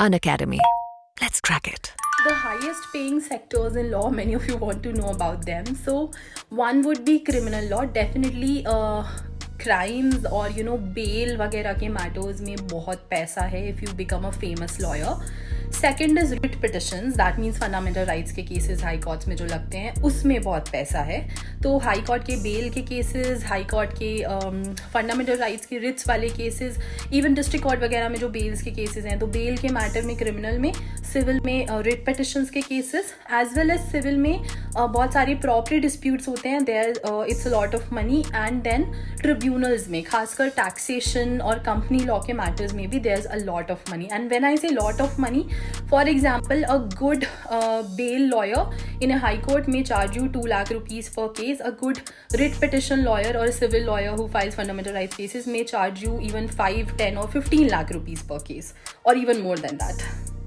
An Academy. Let's crack it. The highest paying sectors in law, many of you want to know about them. So, one would be criminal law. Definitely, uh, crimes और you know bell वगैरह के matters में बहुत पैसा है if you become a famous lawyer second is writ petition that means fundamental rights के cases high courts में जो लगते हैं उसमें बहुत पैसा है। तो हाई कोर्ट के बेल के केसेस हाई कोर्ट के फंडामेंटल um, राइट्स के रिट्स वाले केसेस इवन डिस्ट्रिक्ट कोर्ट वगैरह में जो बेल्स के केसेस हैं तो बेल के मैटर में क्रिमिनल में सिविल में रिट uh, पिटिशंस के cases as well as civil में बहुत सारे प्रॉपर्टी डिस्प्यूट्स होते हैं there it's a lot of money and then tribunals में, खासकर टैक्सेशन और कंपनी लॉ के मैटर्स में भी there is a lot of money and when I say lot of money for example a good bail lawyer in high court में charge you two lakh rupees per case a good writ petition lawyer और civil lawyer who files fundamental right cases में charge you even five ten और fifteen lakh rupees per case और even more than that